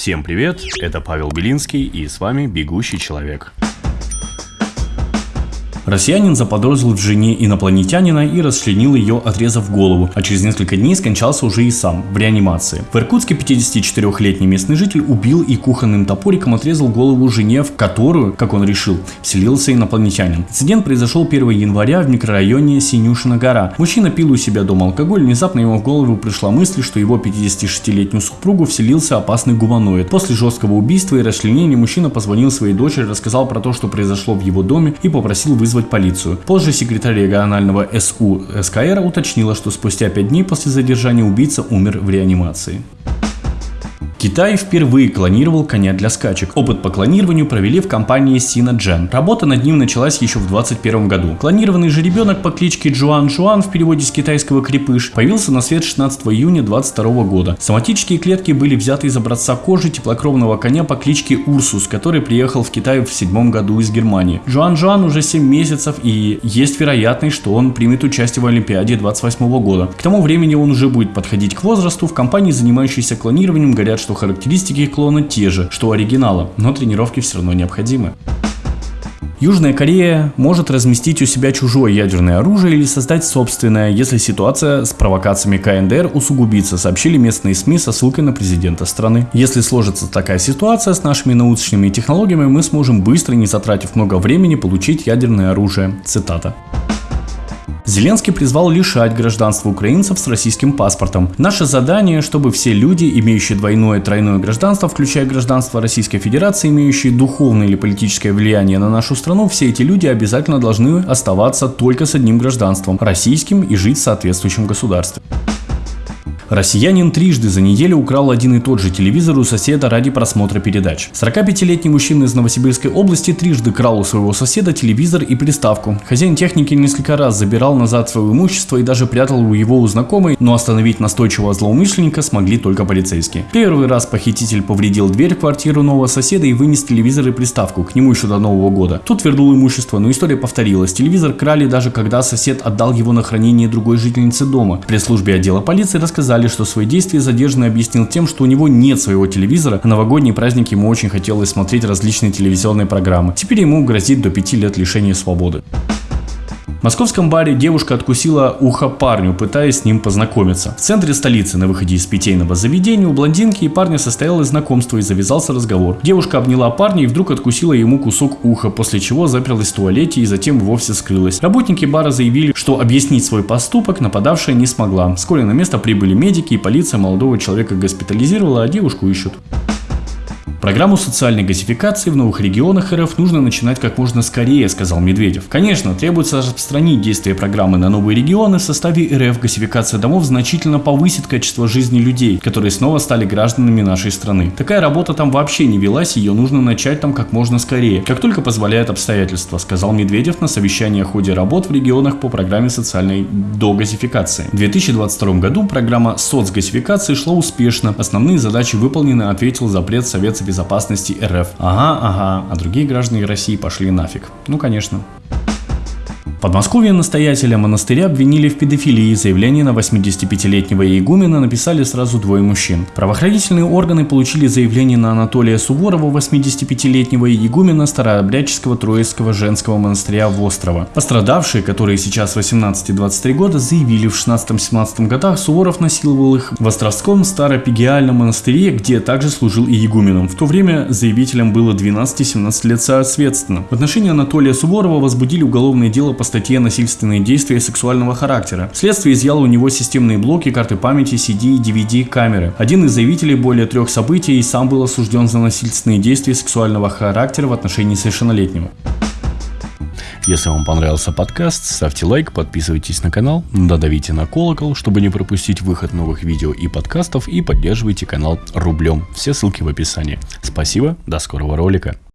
Всем привет, это Павел Белинский и с вами «Бегущий человек». Россиянин заподозрил в жене инопланетянина и расчленил ее, отрезав голову, а через несколько дней скончался уже и сам, в реанимации. В Иркутске 54-летний местный житель убил и кухонным топориком отрезал голову жене, в которую, как он решил, вселился инопланетянин. Инцидент произошел 1 января в микрорайоне Синюшина гора. Мужчина пил у себя дома алкоголь, внезапно ему в голову пришла мысль, что его 56-летнюю супругу вселился опасный гуманоид. После жесткого убийства и расчленения мужчина позвонил своей дочери, рассказал про то, что произошло в его доме и попросил вызвать вызвать полицию. Позже секретарь регионального СУ СКР уточнила, что спустя 5 дней после задержания убийца умер в реанимации. Китай впервые клонировал коня для скачек. Опыт по клонированию провели в компании Sinogen. Работа над ним началась еще в 2021 году. Клонированный же ребенок по кличке Джуан Жуан в переводе с китайского крепыш появился на свет 16 июня 2022 года. Соматические клетки были взяты из образца кожи теплокровного коня по кличке Урсус, который приехал в Китай в седьмом году из Германии. Жуан Жуан уже 7 месяцев и есть вероятность, что он примет участие в Олимпиаде 28 года. К тому времени он уже будет подходить к возрасту. В компании, занимающейся клонированием, говорят, что что характеристики клона те же, что у оригинала, но тренировки все равно необходимы. Южная Корея может разместить у себя чужое ядерное оружие или создать собственное, если ситуация с провокациями КНДР усугубится, сообщили местные СМИ со ссылкой на президента страны. Если сложится такая ситуация с нашими научными технологиями, мы сможем быстро, не затратив много времени, получить ядерное оружие. Цитата. Зеленский призвал лишать гражданства украинцев с российским паспортом. Наше задание, чтобы все люди, имеющие двойное и тройное гражданство, включая гражданство Российской Федерации, имеющие духовное или политическое влияние на нашу страну, все эти люди обязательно должны оставаться только с одним гражданством – российским и жить в соответствующем государстве. Россиянин трижды за неделю украл один и тот же телевизор у соседа ради просмотра передач. 45-летний мужчина из Новосибирской области трижды крал у своего соседа телевизор и приставку. Хозяин техники несколько раз забирал назад свое имущество и даже прятал у его у знакомой, но остановить настойчивого злоумышленника смогли только полицейские. Первый раз похититель повредил дверь в квартиру нового соседа и вынес телевизор и приставку, к нему еще до Нового года. Тут вернул имущество, но история повторилась. Телевизор крали даже когда сосед отдал его на хранение другой жительнице дома. При службе отдела полиции рассказали, сказали, что свои действия задержанный объяснил тем, что у него нет своего телевизора, а новогодние праздники ему очень хотелось смотреть различные телевизионные программы. Теперь ему грозит до 5 лет лишения свободы. В московском баре девушка откусила ухо парню, пытаясь с ним познакомиться. В центре столицы, на выходе из питейного заведения, у блондинки и парня состоялось знакомство и завязался разговор. Девушка обняла парня и вдруг откусила ему кусок уха, после чего заперлась в туалете и затем вовсе скрылась. Работники бара заявили, что объяснить свой поступок нападавшая не смогла. Вскоре на место прибыли медики и полиция молодого человека госпитализировала, а девушку ищут. Программу социальной газификации в новых регионах РФ нужно начинать как можно скорее, сказал Медведев. Конечно, требуется распространить действие программы на новые регионы. В составе РФ газификация домов значительно повысит качество жизни людей, которые снова стали гражданами нашей страны. Такая работа там вообще не велась, ее нужно начать там как можно скорее, как только позволяет обстоятельства, сказал Медведев на совещании о ходе работ в регионах по программе социальной догазификации. В 2022 году программа соцгазификации шла успешно. Основные задачи выполнены, ответил запрет Совета безопасности РФ. Ага, ага, а другие граждане России пошли нафиг. Ну, конечно. Подмосковье настоятеля монастыря обвинили в педофилии. Заявление на 85-летнего игумена написали сразу двое мужчин. Правоохранительные органы получили заявление на Анатолия Суворова, 85-летнего игумена Старообрядческого Троицкого женского монастыря в Острово. Пострадавшие, которые сейчас 18 и 23 года, заявили в 16-17 годах Суворов насиловал их в Островском Старопегиальном монастыре, где также служил и игуменом. В то время заявителям было 12 и 17 лет соответственно. В отношении Анатолия Суворова возбудили уголовное дело по статье «Насильственные действия сексуального характера». Следствие изъяло у него системные блоки, карты памяти, CD и DVD камеры. Один из заявителей более трех событий и сам был осужден за насильственные действия сексуального характера в отношении совершеннолетнего. Если вам понравился подкаст, ставьте лайк, подписывайтесь на канал, додавите на колокол, чтобы не пропустить выход новых видео и подкастов и поддерживайте канал рублем. Все ссылки в описании. Спасибо, до скорого ролика.